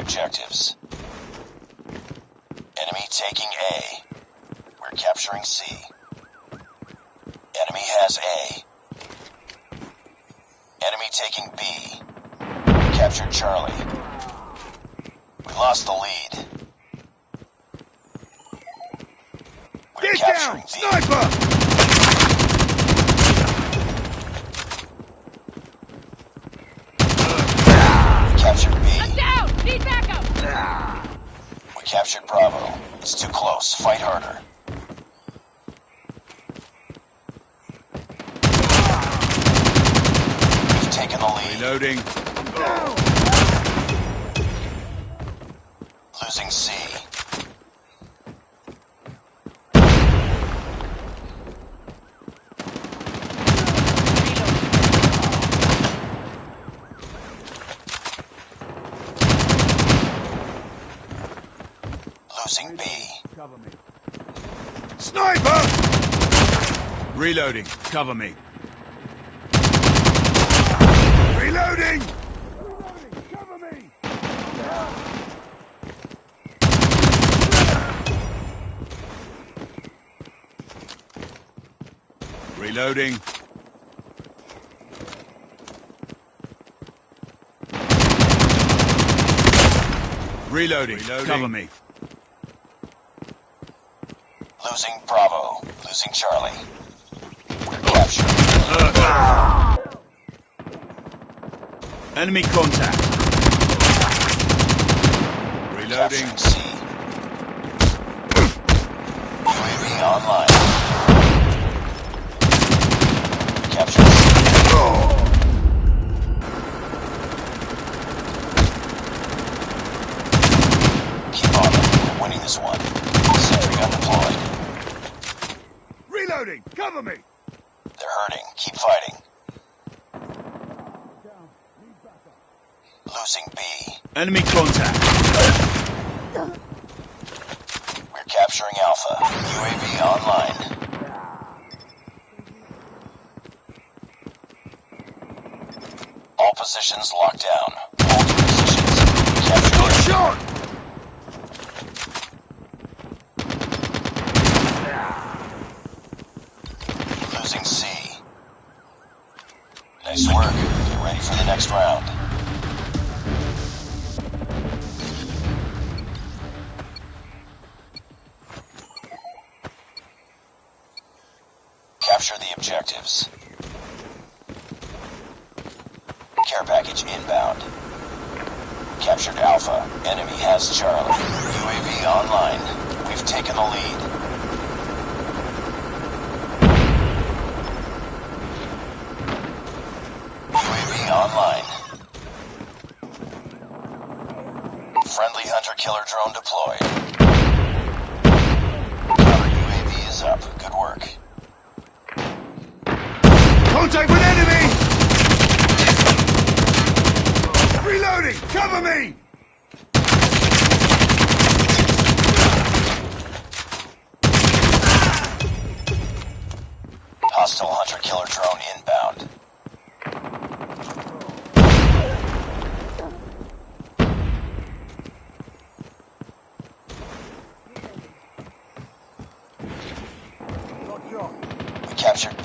objectives. Enemy taking A. We're capturing C. Enemy has A. Enemy taking B. We captured Charlie. We lost the lead. We're Get down! B. Sniper! Captured Bravo. It's too close. Fight harder. We've taken the lead. Reloading. Losing C. Losing B. Cover me. Sniper! Reloading. Cover me. Reloading! Cover me! Reloading. Reloading. Cover me. Losing Bravo. Losing Charlie. We're captured. Enemy contact. Reloading. Capturing C. UAV online. Capturing C. Keep on. We're winning this one. Sentry gun deployed. Reloading. Cover me. They're hurting. Keep fighting. Losing B. Enemy contact. We're capturing Alpha. UAV online. All positions locked down. Hold your positions. Capture Shot. Losing C. Nice work. Get ready for the next round. Capture the objectives. Care package inbound. Captured Alpha. Enemy has Charlie. UAV online. We've taken the lead. UAV online. Friendly hunter-killer drone deployed. Counter UAV is up. Good work. Contact with enemy. Reloading. Cover me. Hostile hunter-killer drone inbound. We captured B.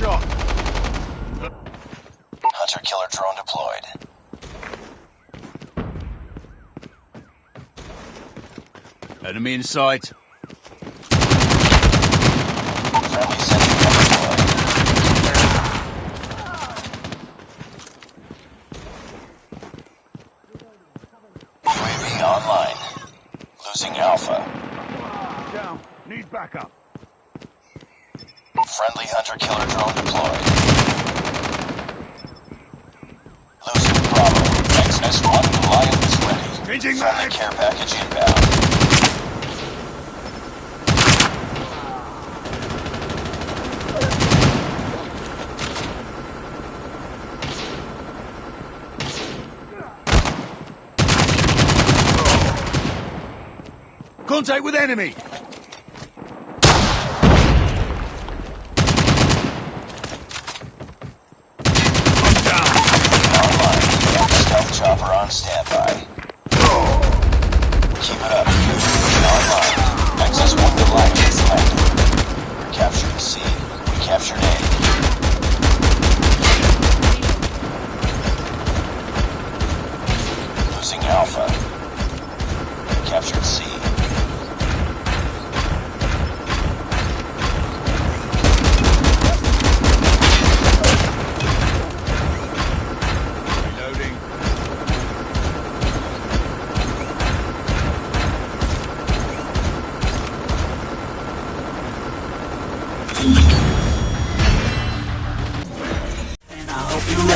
Not shot. Hunter-killer drone deployed. Enemy in sight. Friendly sentry deployed. UAV online. Losing Alpha. Down. Need backup. Friendly hunter-killer drone deployed. Losing Bravo. XS-1 Goliath is ready. Changing Friendly mag. care package inbound. Contact with enemy. On standby.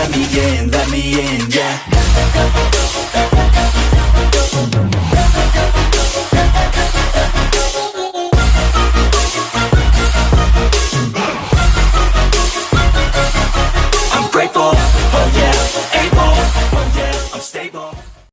let me in, let me in, yeah.